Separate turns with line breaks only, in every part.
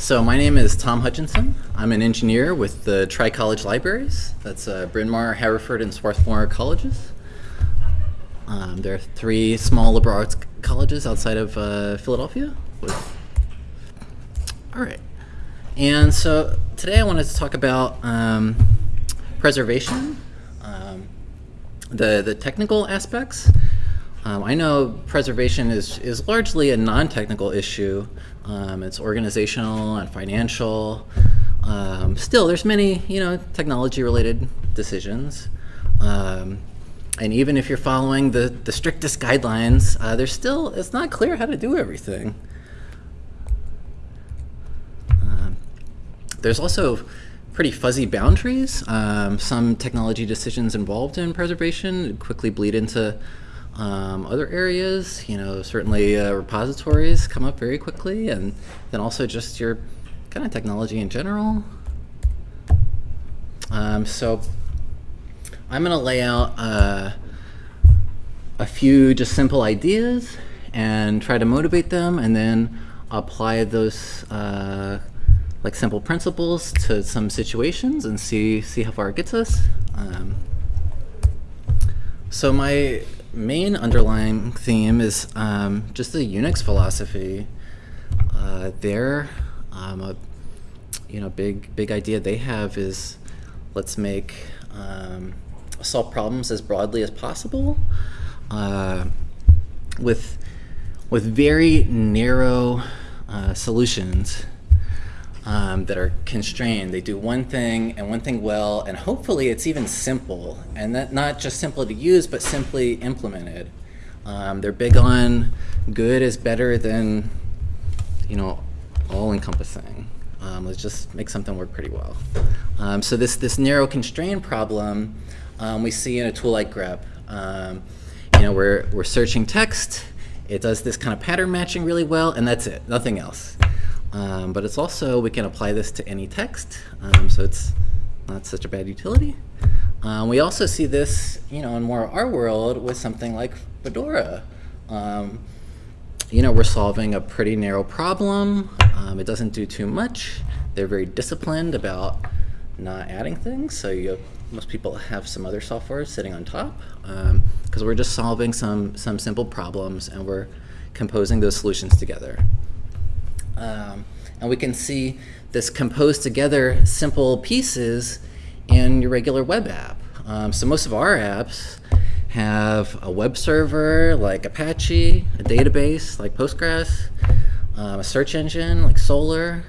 So my name is Tom Hutchinson. I'm an engineer with the Tri-College Libraries. That's uh, Bryn Mawr, Haverford, and Swarthmore colleges. Um, there are three small liberal arts colleges outside of uh, Philadelphia. All right. And so today I wanted to talk about um, preservation, um, the, the technical aspects. Um, I know preservation is, is largely a non-technical issue. Um, it's organizational and financial. Um, still, there's many, you know, technology-related decisions. Um, and even if you're following the, the strictest guidelines, uh, there's still, it's not clear how to do everything. Um, there's also pretty fuzzy boundaries. Um, some technology decisions involved in preservation quickly bleed into um, other areas, you know, certainly uh, repositories come up very quickly, and then also just your kind of technology in general. Um, so I'm going to lay out uh, a few just simple ideas and try to motivate them, and then apply those uh, like simple principles to some situations and see see how far it gets us. Um, so my main underlying theme is um, just the Unix philosophy. Uh, their um, a, you know big big idea they have is let's make um, solve problems as broadly as possible uh, with with very narrow uh, solutions um, that are constrained. They do one thing and one thing well, and hopefully it's even simple, and that not just simple to use, but simply implemented. Um, they're big on good is better than, you know, all-encompassing. Um, let's just make something work pretty well. Um, so this this narrow constraint problem um, we see in a tool like grep. Um, you know, we're we're searching text. It does this kind of pattern matching really well, and that's it. Nothing else. Um, but it's also, we can apply this to any text, um, so it's not such a bad utility. Um, we also see this, you know, in more our world with something like Fedora. Um, you know, we're solving a pretty narrow problem. Um, it doesn't do too much. They're very disciplined about not adding things, so you, most people have some other software sitting on top because um, we're just solving some, some simple problems and we're composing those solutions together. Um, and we can see this composed together simple pieces in your regular web app. Um, so most of our apps have a web server like Apache, a database like Postgres, um, a search engine like Solr.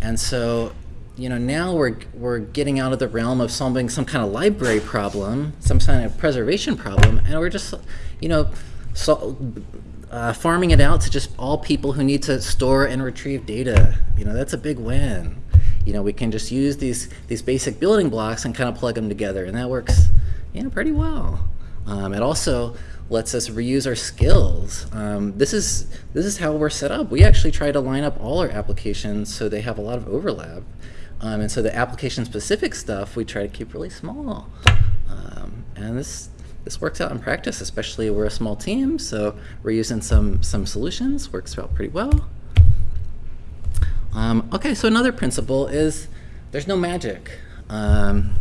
And so, you know, now we're, we're getting out of the realm of solving some kind of library problem, some kind of preservation problem, and we're just, you know, so, uh, farming it out to just all people who need to store and retrieve data. You know, that's a big win. You know, we can just use these, these basic building blocks and kind of plug them together, and that works, you know, pretty well. Um, it also lets us reuse our skills. Um, this is this is how we're set up. We actually try to line up all our applications so they have a lot of overlap. Um, and so the application specific stuff we try to keep really small. Um, and this this works out in practice, especially we're a small team, so we're using some, some solutions, works out pretty well. Um, okay, so another principle is there's no magic. Um,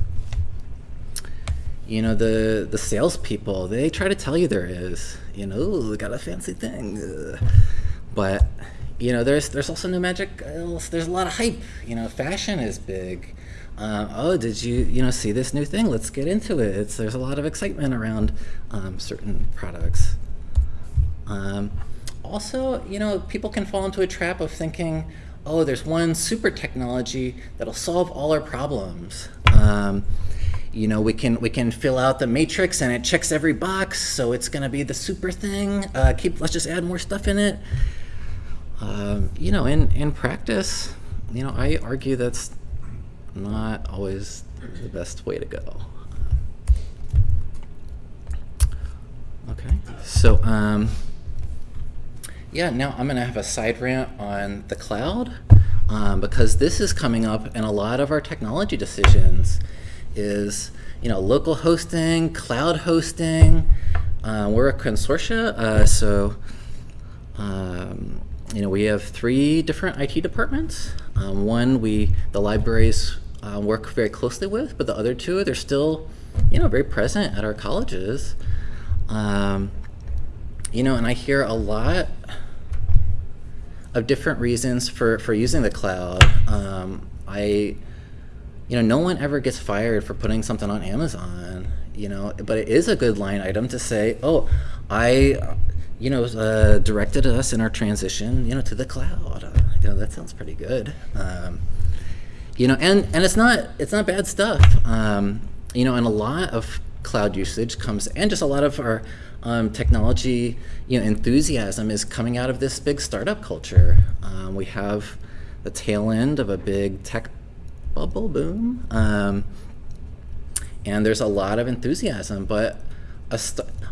you know, the, the salespeople, they try to tell you there is, you know, got a fancy thing. But, you know, there's, there's also no magic, there's a lot of hype. You know, fashion is big uh, oh, did you you know see this new thing? Let's get into it. It's, there's a lot of excitement around um, certain products. Um, also, you know, people can fall into a trap of thinking, oh, there's one super technology that'll solve all our problems. Um, you know, we can we can fill out the matrix and it checks every box, so it's going to be the super thing. Uh, keep let's just add more stuff in it. Um, you know, in in practice, you know, I argue that's not always the best way to go. Okay, so um, yeah, now I'm gonna have a side rant on the cloud um, because this is coming up in a lot of our technology decisions is, you know, local hosting, cloud hosting. Uh, we're a consortia, uh, so um, you know, we have three different IT departments. Um, one, we the libraries uh, work very closely with, but the other two, they're still, you know, very present at our colleges. Um, you know, and I hear a lot of different reasons for, for using the cloud. Um, I, you know, no one ever gets fired for putting something on Amazon, you know, but it is a good line item to say, oh, I, you know, uh, directed us in our transition, you know, to the cloud. Uh, you know, that sounds pretty good. Um, you know, and, and it's not, it's not bad stuff. Um, you know, and a lot of cloud usage comes, and just a lot of our um, technology, you know, enthusiasm is coming out of this big startup culture. Um, we have the tail end of a big tech bubble boom. Um, and there's a lot of enthusiasm, but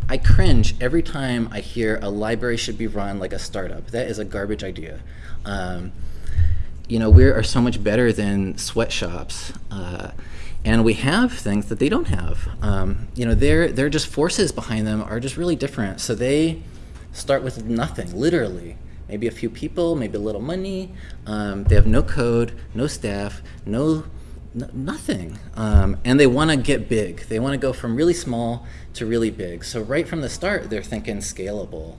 I cringe every time I hear a library should be run like a startup. That is a garbage idea. Um, you know, we are so much better than sweatshops. Uh, and we have things that they don't have. Um, you know, their, their just forces behind them are just really different. So they start with nothing, literally maybe a few people, maybe a little money. Um, they have no code, no staff, no, nothing. Um, and they want to get big. They want to go from really small to really big. So right from the start, they're thinking scalable.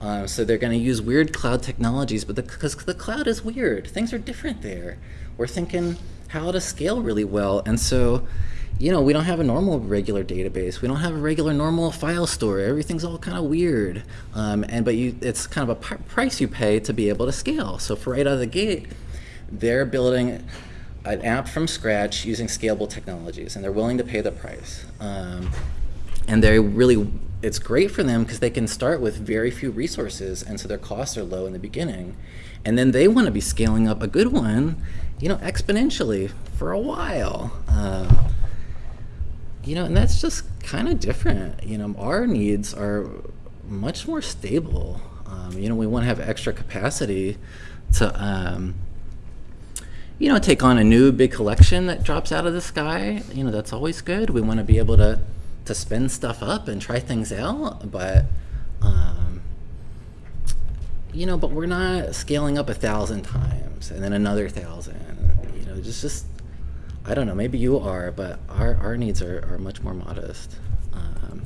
Um, so they're going to use weird cloud technologies, but because the, the cloud is weird, things are different there. We're thinking how to scale really well. And so you know, we don't have a normal regular database. We don't have a regular normal file store. Everything's all kind of weird. Um, and but you, it's kind of a price you pay to be able to scale. So for right out of the gate, they're building an app from scratch using scalable technologies, and they're willing to pay the price. Um, and they really, it's great for them because they can start with very few resources, and so their costs are low in the beginning. And then they want to be scaling up a good one, you know, exponentially for a while. Um, you know, and that's just kind of different. You know, our needs are much more stable. Um, you know, we want to have extra capacity to, um, you know, take on a new big collection that drops out of the sky. You know, that's always good. We want to be able to to spin stuff up and try things out, but um, you know, but we're not scaling up a thousand times and then another thousand. You know, just just I don't know, maybe you are, but our, our needs are, are much more modest. Um,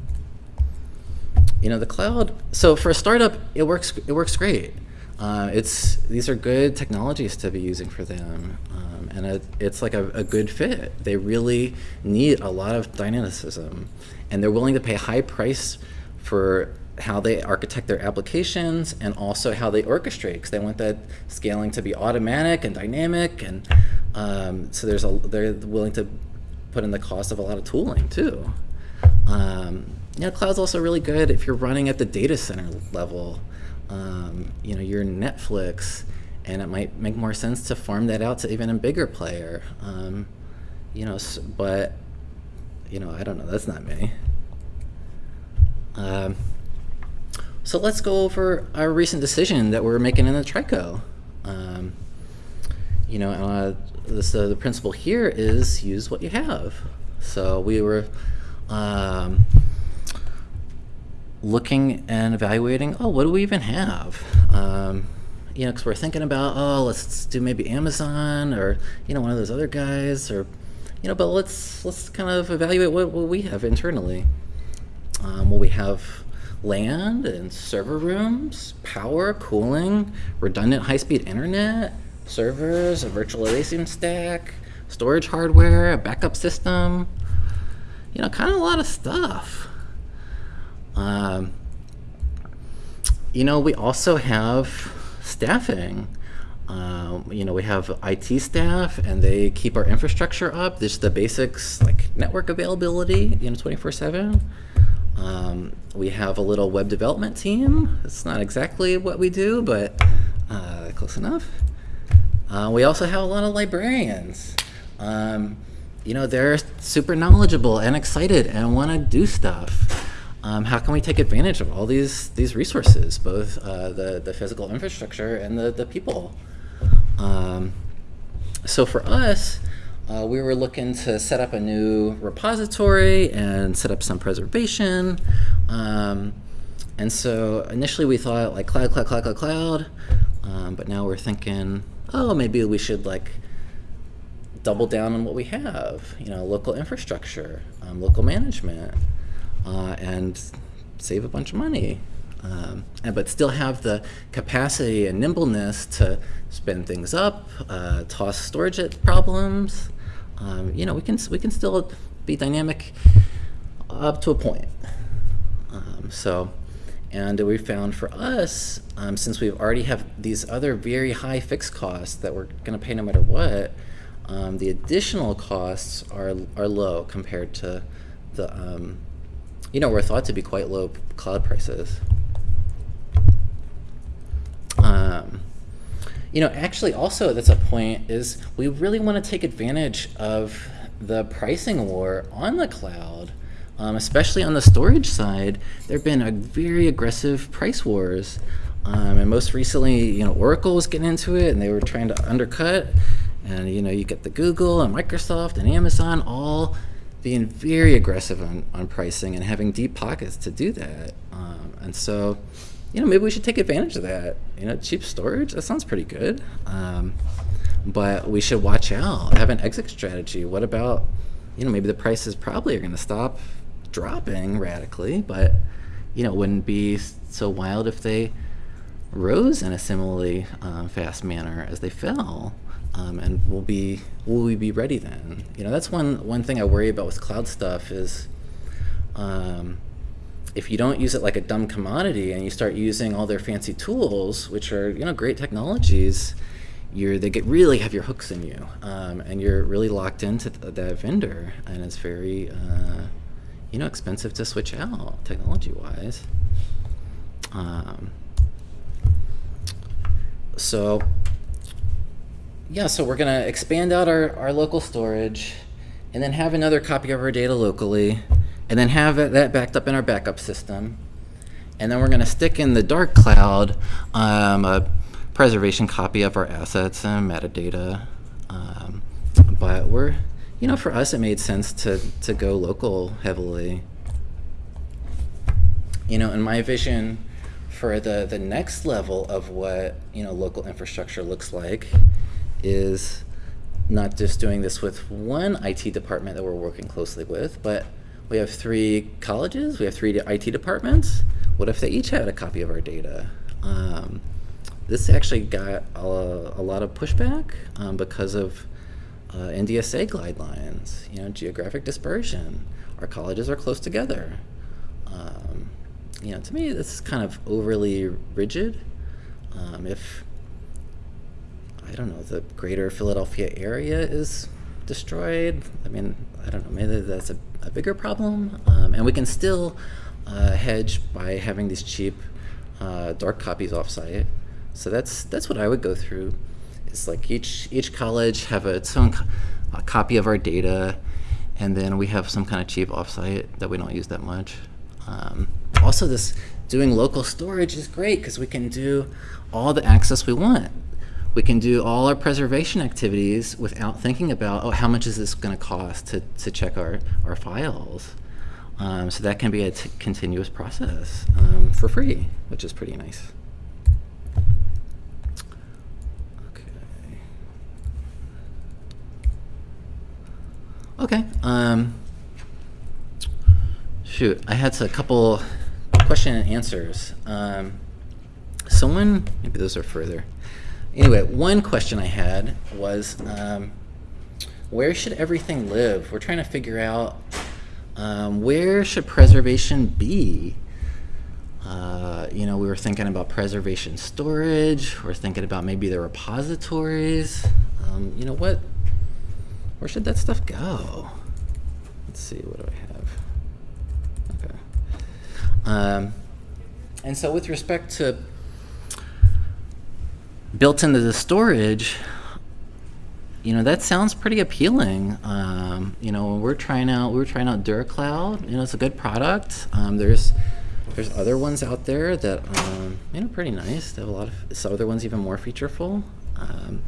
you know, the cloud, so for a startup, it works, it works great. Uh, it's, these are good technologies to be using for them. Um, and it, it's like a, a, good fit. They really need a lot of dynamicism. And they're willing to pay high price for how they architect their applications and also how they orchestrate because they want that scaling to be automatic and dynamic and um, so there's a they're willing to put in the cost of a lot of tooling too. Um, cloud's also really good if you're running at the data center level. Um, you know, you're Netflix, and it might make more sense to farm that out to even a bigger player. Um, you know, but you know, I don't know. That's not me. Um, so let's go over our recent decision that we're making in the TRICO. Um, you know, uh, the principle here is use what you have. So we were um, looking and evaluating, oh, what do we even have? Um, you know, because we're thinking about, oh, let's do maybe Amazon or, you know, one of those other guys or, you know, but let's, let's kind of evaluate what, what we have internally. Um, well, we have land and server rooms, power, cooling, redundant high-speed internet, servers, a virtual virtualization stack, storage hardware, a backup system, you know, kind of a lot of stuff. Um, you know, we also have staffing. Um, you know, we have IT staff and they keep our infrastructure up. There's the basics like network availability, you know, 24 7. Um, we have a little web development team. It's not exactly what we do, but uh, close enough. Uh, we also have a lot of librarians. Um, you know, they're super knowledgeable and excited and want to do stuff. Um, how can we take advantage of all these these resources, both uh, the the physical infrastructure and the the people? Um, so for us, uh, we were looking to set up a new repository and set up some preservation. Um, and so initially we thought like cloud, cloud, cloud, cloud, cloud. Um, but now we're thinking, oh, maybe we should like double down on what we have, you know, local infrastructure, um, local management, uh, and save a bunch of money. Um, and, but still have the capacity and nimbleness to spin things up, uh, toss storage at problems. Um, you know, we can we can still be dynamic up to a point. Um, so, and we found for us, um, since we already have these other very high fixed costs that we're going to pay no matter what, um, the additional costs are are low compared to the um, you know we're thought to be quite low cloud prices. Um, you know, actually, also that's a point is we really want to take advantage of the pricing war on the cloud, um, especially on the storage side. There have been a very aggressive price wars, um, and most recently, you know, Oracle was getting into it, and they were trying to undercut. And you know, you get the Google and Microsoft and Amazon all being very aggressive on, on pricing and having deep pockets to do that. Um, and so, you know, maybe we should take advantage of that. You know, cheap storage, that sounds pretty good. Um, but we should watch out, have an exit strategy. What about, you know, maybe the prices probably are going to stop dropping radically, but, you know, wouldn't be so wild if they rose in a similarly um, fast manner as they fell. Um, and will be will we be ready then? You know, that's one one thing I worry about with cloud stuff is um, if you don't use it like a dumb commodity and you start using all their fancy tools, which are you know great technologies, you're they get really have your hooks in you, um, and you're really locked into th that vendor, and it's very uh, you know expensive to switch out technology wise. Um, so yeah, so we're going to expand out our, our local storage and then have another copy of our data locally and then have that backed up in our backup system. And then we're going to stick in the dark cloud um, a preservation copy of our assets and metadata. Um, but we're, you know, for us it made sense to, to go local heavily. You know, in my vision for the, the next level of what, you know, local infrastructure looks like is not just doing this with one IT department that we're working closely with, but we have three colleges, we have three IT departments. What if they each had a copy of our data? Um, this actually got a, a lot of pushback um, because of uh, NDSA guidelines, you know, geographic dispersion. Our colleges are close together. Um, you know, to me, this is kind of overly rigid. Um, if I don't know, the greater Philadelphia area is destroyed. I mean, I don't know, maybe that's a, a bigger problem. Um, and we can still uh, hedge by having these cheap uh, dark copies offsite. So that's that's what I would go through. It's like each each college have a, its own co a copy of our data, and then we have some kind of cheap offsite that we don't use that much. Um, also, this doing local storage is great because we can do all the access we want we can do all our preservation activities without thinking about, oh, how much is this going to cost to, to check our, our files. Um, so that can be a continuous process um, for free, which is pretty nice. Okay. Okay. Um, shoot, I had a couple question and answers. Um, someone, maybe those are further. Anyway, one question I had was, um, where should everything live? We're trying to figure out um, where should preservation be? Uh, you know, we were thinking about preservation storage. We're thinking about maybe the repositories. Um, you know what? Where should that stuff go? Let's see. What do I have? Okay. Um, and so, with respect to built into the storage, you know, that sounds pretty appealing. Um, you know, we're trying out, we're trying out DuraCloud. You know, it's a good product. Um, there's there's other ones out there that um, you know pretty nice. They have a lot of some other ones even more featureful. Um,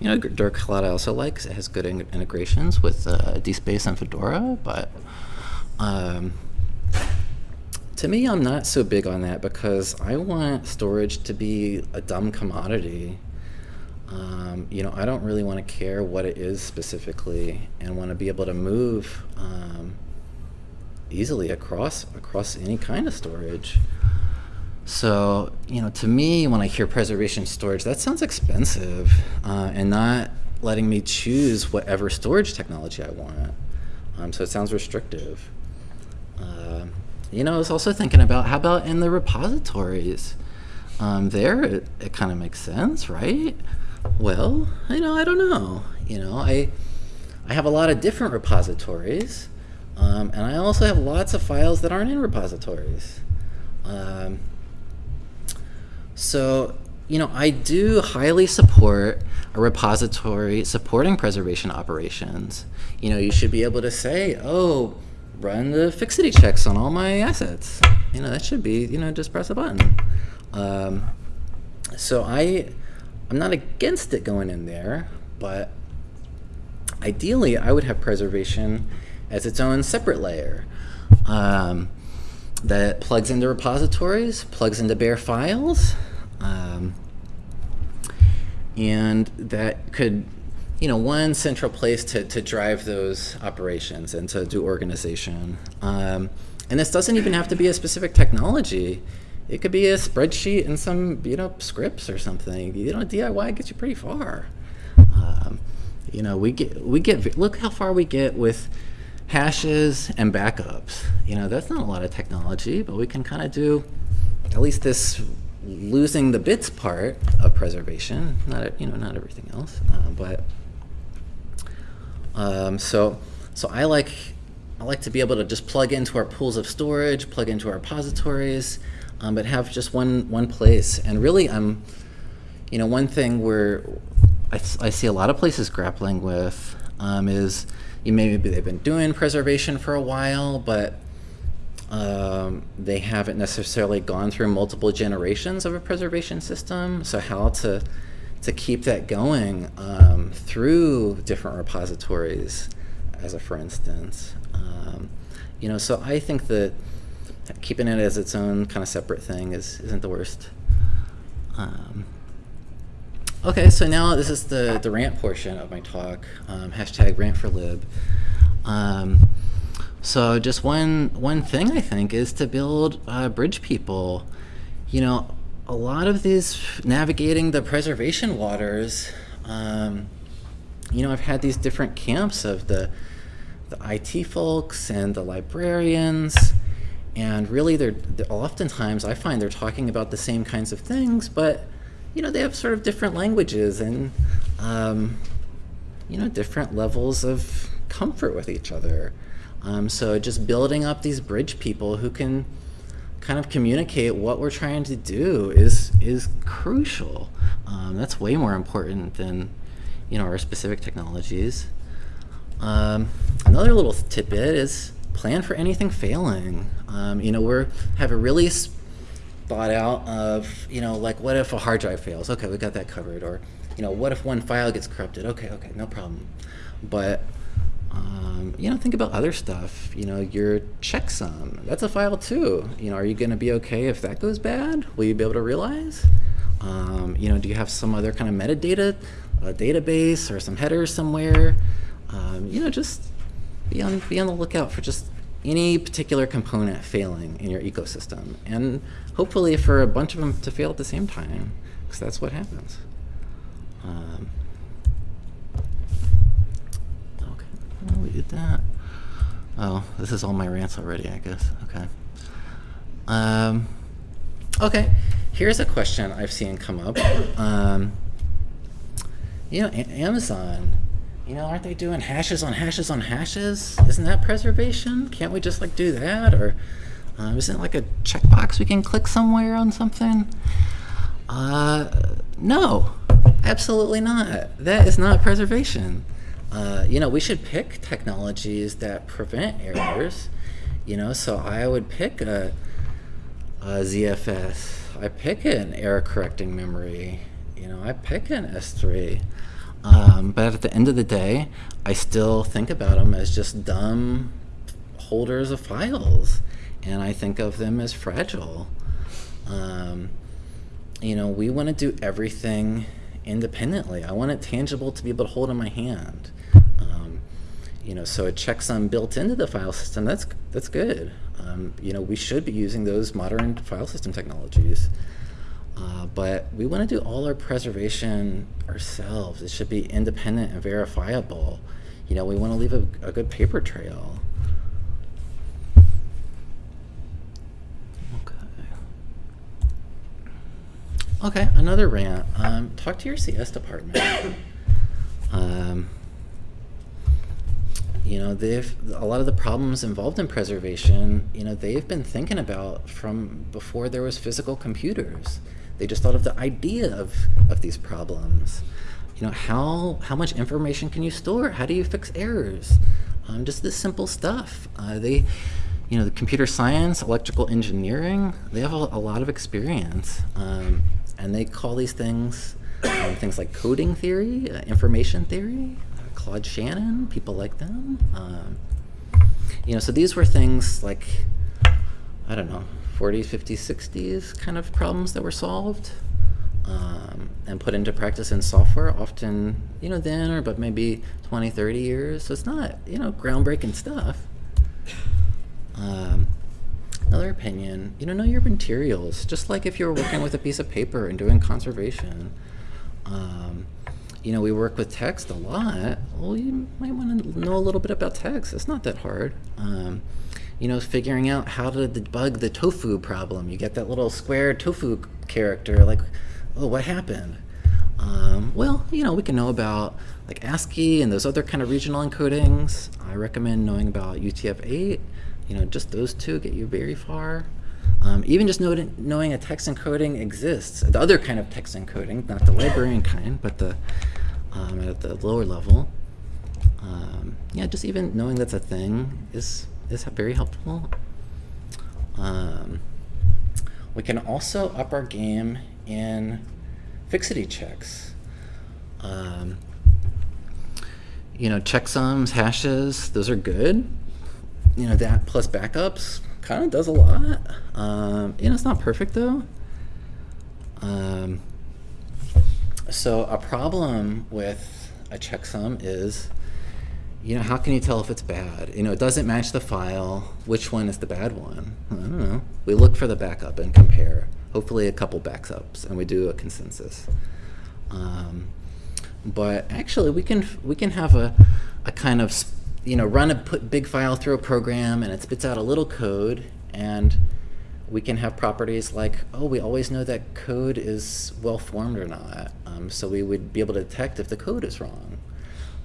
you know, DuraCloud I also like it has good in integrations with uh, DSpace and Fedora, but um, to me, I'm not so big on that because I want storage to be a dumb commodity. Um, you know, I don't really want to care what it is specifically, and want to be able to move um, easily across across any kind of storage. So, you know, to me, when I hear preservation storage, that sounds expensive uh, and not letting me choose whatever storage technology I want. Um, so it sounds restrictive. Uh, you know, I was also thinking about how about in the repositories? Um, there, it, it kind of makes sense, right? Well, you know, I don't know. You know, I I have a lot of different repositories, um, and I also have lots of files that aren't in repositories. Um, so, you know, I do highly support a repository supporting preservation operations. You know, you should be able to say, oh, run the fixity checks on all my assets. You know, that should be, you know, just press a button. Um, so I, I'm not against it going in there, but ideally I would have preservation as its own separate layer. Um, that plugs into repositories, plugs into bare files, um, and that could, you know, one central place to, to drive those operations and to do organization. Um, and this doesn't even have to be a specific technology. It could be a spreadsheet and some, you know, scripts or something. You know, DIY gets you pretty far. Um, you know, we get, we get, look how far we get with hashes and backups. You know, that's not a lot of technology, but we can kind of do at least this losing the bits part of preservation, not you know not everything else, uh, but um, so so I like I like to be able to just plug into our pools of storage, plug into our repositories, um, but have just one one place. And really, I'm you know one thing where I, I see a lot of places grappling with um, is you maybe they've been doing preservation for a while, but um, they haven't necessarily gone through multiple generations of a preservation system. So how to to keep that going um, through different repositories, as a for instance. Um, you know, so I think that keeping it as its own kind of separate thing is isn't the worst. Um, Okay, so now this is the, the rant portion of my talk, um, hashtag rant for lib. Um, so just one, one thing I think is to build uh, bridge people. You know, a lot of these navigating the preservation waters, um, you know, I've had these different camps of the, the IT folks and the librarians, and really they're, they're oftentimes I find they're talking about the same kinds of things, but you know, they have sort of different languages and, um, you know, different levels of comfort with each other. Um, so just building up these bridge people who can kind of communicate what we're trying to do is is crucial. Um, that's way more important than, you know, our specific technologies. Um, another little tidbit is plan for anything failing. Um, you know, we're have a really thought out of, you know, like what if a hard drive fails? Okay, we got that covered. Or, you know, what if one file gets corrupted? Okay, okay, no problem. But, um, you know, think about other stuff. You know, your checksum, that's a file too. You know, are you going to be okay if that goes bad? Will you be able to realize? Um, you know, do you have some other kind of metadata, a database or some headers somewhere? Um, you know, just be on, be on the lookout for just any particular component failing in your ecosystem. And hopefully for a bunch of them to fail at the same time, because that's what happens. Um, did that. Oh, this is all my rants already, I guess. Okay. Um, okay, here's a question I've seen come up. Um, you know, a Amazon you know, aren't they doing hashes on hashes on hashes? Isn't that preservation? Can't we just like do that? Or uh, isn't it like a checkbox we can click somewhere on something? Uh, no, absolutely not. That is not preservation. Uh, you know, we should pick technologies that prevent errors. You know, so I would pick a, a ZFS. I pick an error correcting memory. You know, I pick an S3. Um, but at the end of the day, I still think about them as just dumb holders of files. and I think of them as fragile. Um, you know, we want to do everything independently. I want it tangible to be able to hold in my hand. You know, so a checksum built into the file system, that's, that's good. Um, you know, we should be using those modern file system technologies. Uh, but we want to do all our preservation ourselves. It should be independent and verifiable. You know, we want to leave a, a good paper trail. Okay, another rant. Um, talk to your CS department. um, you know, they've a lot of the problems involved in preservation. You know, they've been thinking about from before there was physical computers. They just thought of the idea of of these problems. You know, how how much information can you store? How do you fix errors? Um, just this simple stuff. Uh, they you know, the computer science, electrical engineering, they have a, a lot of experience. Um, and they call these things um, things like coding theory, uh, information theory, Claude Shannon, people like them. Um, you know, so these were things like, I don't know, 40s, 50s, 60s kind of problems that were solved um, and put into practice in software often, you know, then or but maybe 20, 30 years. So it's not, you know, groundbreaking stuff. Um, Another opinion, you know, know your materials. Just like if you were working with a piece of paper and doing conservation. Um, you know, we work with text a lot. Well, you might want to know a little bit about text. It's not that hard. Um, you know, figuring out how to debug the tofu problem. You get that little square tofu character, like, oh, what happened? Um, well, you know, we can know about like ASCII and those other kind of regional encodings. I recommend knowing about UTF-8 you know, just those two get you very far. Um, even just know, knowing a text encoding exists, the other kind of text encoding, not the librarian kind, but the um, at the lower level. Um, yeah, just even knowing that's a thing is is very helpful. Um, we can also up our game in fixity checks. Um, you know, checksums, hashes, those are good you know, that plus backups kind of does a lot. Um, you know, it's not perfect though. Um, so a problem with a checksum is, you know, how can you tell if it's bad? You know, it doesn't match the file. Which one is the bad one? I don't know. We look for the backup and compare. Hopefully a couple backups, and we do a consensus. Um, but actually, we can we can have a a kind of you know, run a put big file through a program and it spits out a little code and we can have properties like, oh, we always know that code is well formed or not. Um, so we would be able to detect if the code is wrong.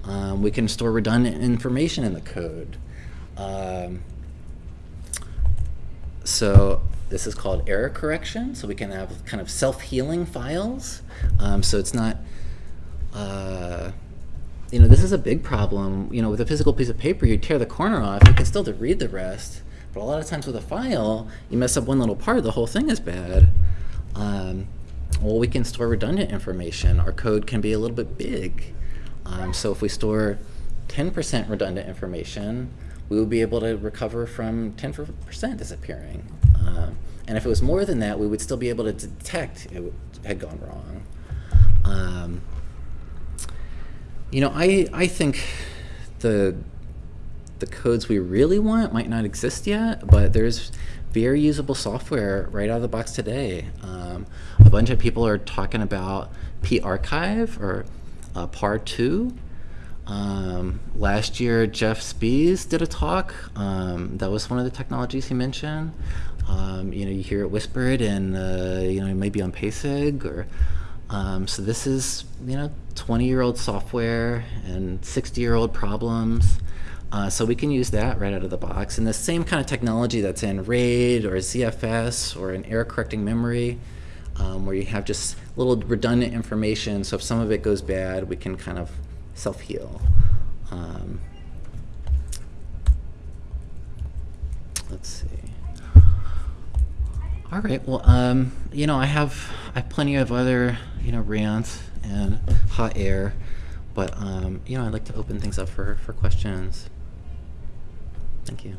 Um, we can store redundant information in the code. Um, so this is called error correction. So we can have kind of self-healing files. Um, so it's not, uh, you know, this is a big problem. You know, with a physical piece of paper, you tear the corner off, you can still read the rest. But a lot of times with a file, you mess up one little part, the whole thing is bad. Um, well, we can store redundant information. Our code can be a little bit big. Um, so if we store 10% redundant information, we will be able to recover from 10% disappearing. Um, and if it was more than that, we would still be able to detect it had gone wrong. Um, you know, I, I think the, the codes we really want might not exist yet, but there's very usable software right out of the box today. Um, a bunch of people are talking about parchive or uh, PAR2. Um, last year, Jeff Spies did a talk. Um, that was one of the technologies he mentioned. Um, you know, you hear it whispered and, uh, you know, maybe on PASIG or um, so this is, you know, 20-year-old software and 60-year-old problems. Uh, so we can use that right out of the box. And the same kind of technology that's in RAID or ZFS or in error correcting memory, um, where you have just little redundant information. So if some of it goes bad, we can kind of self-heal. Um, let's see. All right. Well, um, you know, I have I have plenty of other you know rants and hot air, but um, you know, I'd like to open things up for for questions. Thank you.